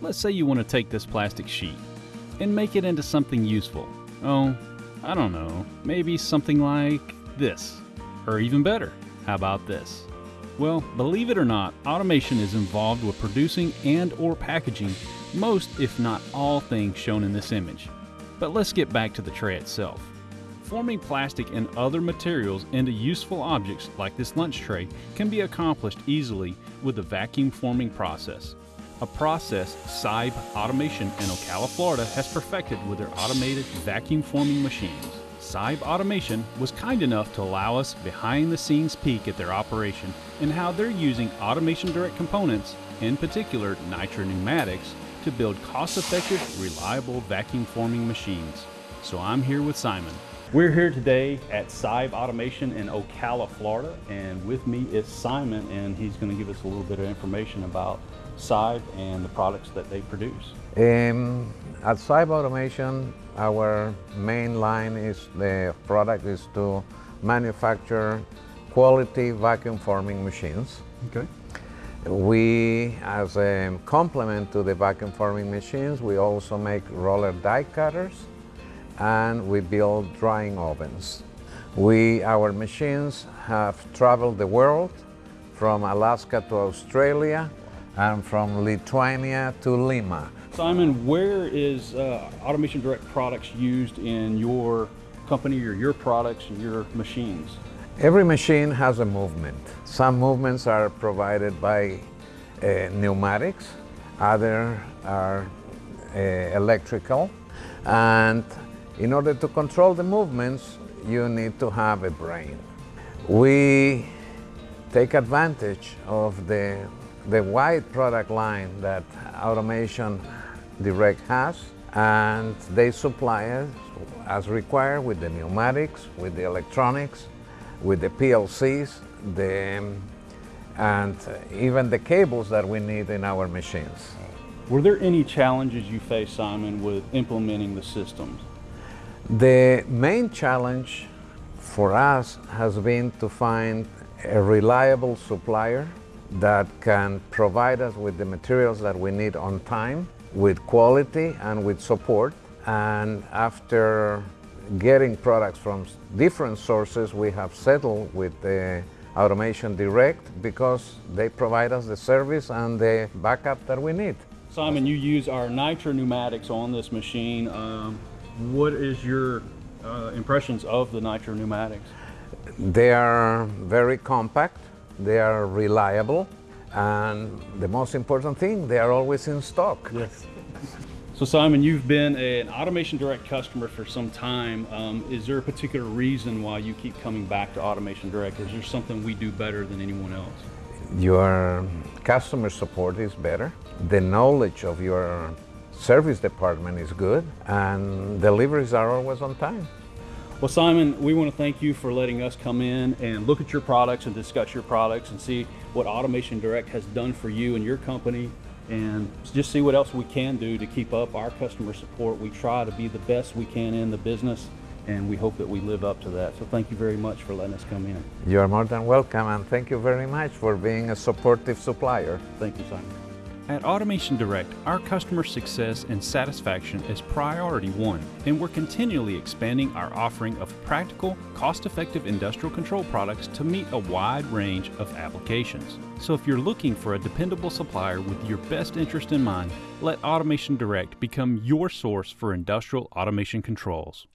Let's say you want to take this plastic sheet and make it into something useful. Oh, I don't know, maybe something like this. Or even better, how about this? Well, believe it or not, automation is involved with producing and or packaging most if not all things shown in this image. But let's get back to the tray itself. Forming plastic and other materials into useful objects like this lunch tray can be accomplished easily with the vacuum forming process. A process Saib Automation in Ocala, Florida has perfected with their automated vacuum forming machines. Saib Automation was kind enough to allow us behind the scenes peek at their operation and how they're using Automation Direct components, in particular Nitra Pneumatics, to build cost-effective, reliable vacuum forming machines. So I'm here with Simon. We're here today at Saib Automation in Ocala, Florida, and with me is Simon, and he's going to give us a little bit of information about Saib and the products that they produce. Um, at Saib Automation, our main line is the product is to manufacture quality vacuum forming machines. Okay. We, as a complement to the vacuum forming machines, we also make roller die cutters and we build drying ovens. We, our machines have traveled the world from Alaska to Australia and from Lithuania to Lima. Simon, where is uh, Automation Direct products used in your company or your products and your machines? Every machine has a movement. Some movements are provided by uh, pneumatics, other are uh, electrical, and in order to control the movements, you need to have a brain. We take advantage of the, the wide product line that Automation Direct has, and they supply us as required with the pneumatics, with the electronics, with the PLCs, the, and even the cables that we need in our machines. Were there any challenges you faced, Simon, with implementing the systems? The main challenge for us has been to find a reliable supplier that can provide us with the materials that we need on time, with quality and with support. And after getting products from different sources, we have settled with the Automation Direct because they provide us the service and the backup that we need. Simon, you use our Nitra pneumatics on this machine. Um, what is your uh, impressions of the Nitra pneumatics? They are very compact, they are reliable, and the most important thing, they are always in stock. Yes. So Simon, you've been an Automation Direct customer for some time. Um, is there a particular reason why you keep coming back to Automation Direct? Is there something we do better than anyone else? Your customer support is better. The knowledge of your service department is good and deliveries are always on time. Well, Simon, we want to thank you for letting us come in and look at your products and discuss your products and see what Automation Direct has done for you and your company and just see what else we can do to keep up our customer support. We try to be the best we can in the business and we hope that we live up to that. So thank you very much for letting us come in. You're more than welcome and thank you very much for being a supportive supplier. Thank you, Simon. At Automation Direct, our customer success and satisfaction is priority one, and we're continually expanding our offering of practical, cost-effective industrial control products to meet a wide range of applications. So if you're looking for a dependable supplier with your best interest in mind, let Automation Direct become your source for industrial automation controls.